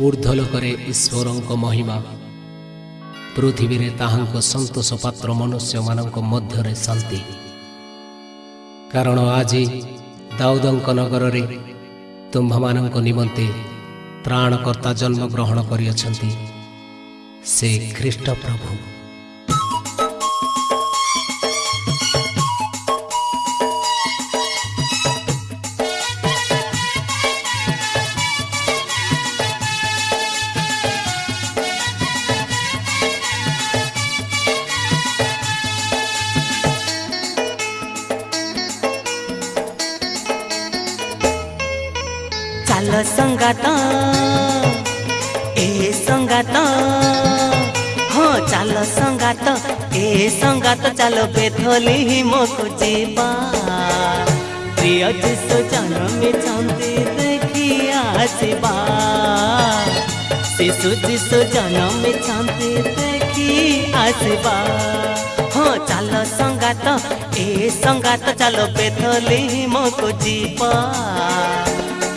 करे ईश्वरको महिमा पृथ्वीर सन्तोष पात्र मनुष्य मध्यन्ति कारण आज दाउदको नगरे तुम्भ म निमते प्राणकर्ता जन्म ग्रहण प्रभु संगाता ए संगात हाँ चल संगात ए संगात चल बेथली मको प्रिय जीशु जन्म चंदी शिशु जीशु जन्म देखी आसवा हाँ चल संगात संगात चलो बेथली मको जीपा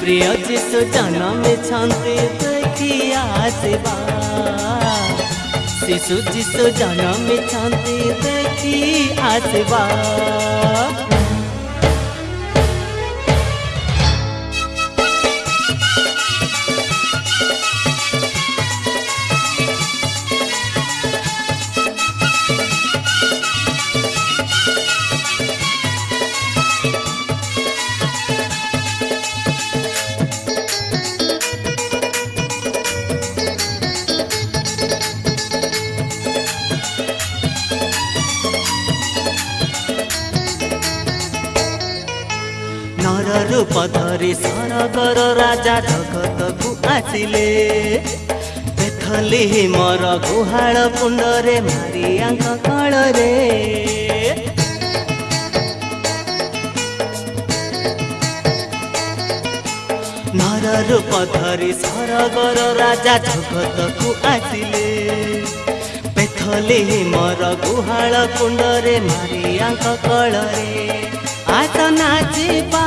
प्रिय जीशु जन्म छन्ति देखिया सेवा शिशु जीशु जन्म छन्ति देखिया सेवा ଦ୍ରୁପଧରି ସରଗର ରାଜା ଜଗତକୁ ଆସିଲେ ଦେଖଲି ମୋର ଗୁହାଳ କୁଣ୍ଡରେ ମାରିଆଙ୍କ କଳରେ ନର ରୂପ ଧରି ସରଗର ରାଜା ଜଗତକୁ ଆସିଲେ ଦେଖଲି ମୋର ଗୁହାଳ କୁଣ୍ଡରେ ମାରିଆଙ୍କ କଳରେ आसा नाचपा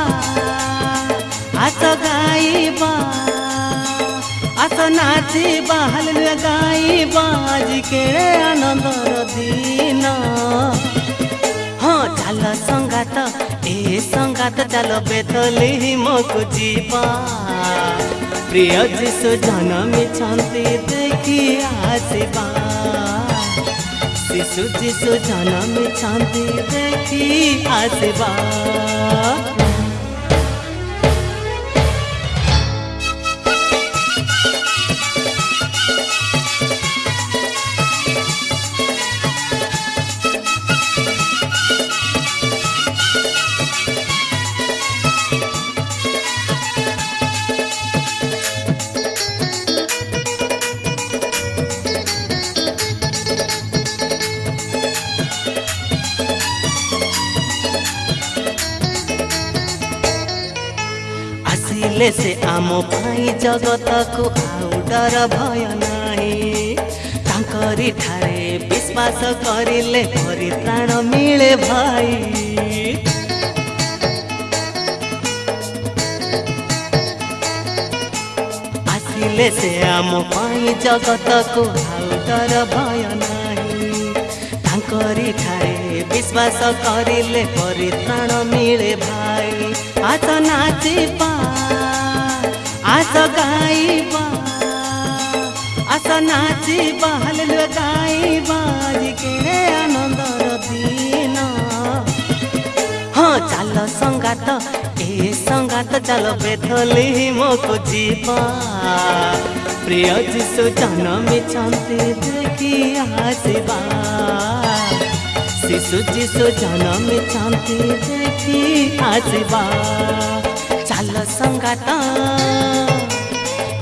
आसा गायबा आसा बा हालेलुया गायबा आजि केळे आनंदर दिन हां चाल संगात ए संगात चाल बेतलेहमको जीवा प्रिय जीशु जन्मिछन्ति देखि बा जिसु जिसु जाना में चांदी देखी आसवा आसिले से आम भाई जगत को डर भय नाई ठारे विश्वास करे परिताण मिले भाई आसिले से आम भाई जगत को डर भय नाई ठारे विश्वास करे परिताण मिले भाई आसो नाचपा आसो गायबा आसो नाचबा हालेलुया गायबा আজি কেড়ে আনন্দর দিন হ্যাঁ চাল সঙ্গাত এ সঙ্গাত চাল বেথলিমকু যিবা প্রিয় যিশু জন্মিছন্তি দেখি আসিবা ऐसी सुजी सुजाना मी चांती देखी आजबा चाल संगाता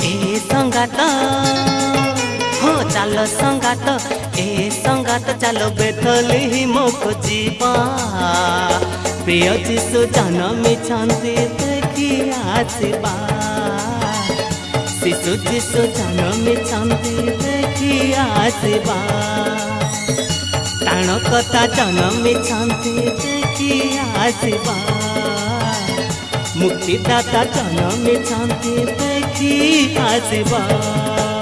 ए संगाता हो चाल संगात ए संगात चालो बेथली ही मोको जीवा प्रिय जीसु जाना मी चांती देखी आजबा शिशु जीसु जाना मी देखी आजबा प्राण कथा जन्मे कि आशीर्वाद मुक्तिदाता जन्मे कि आशीर्वाद